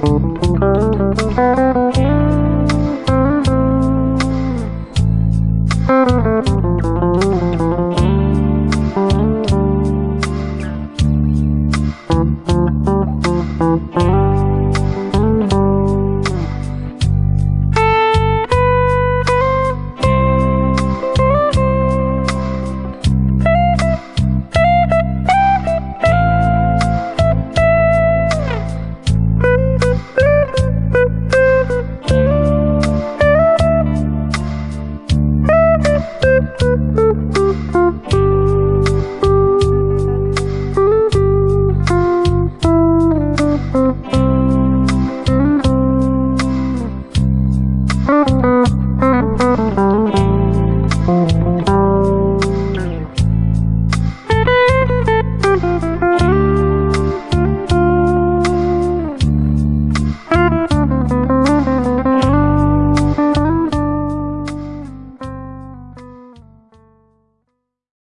Thank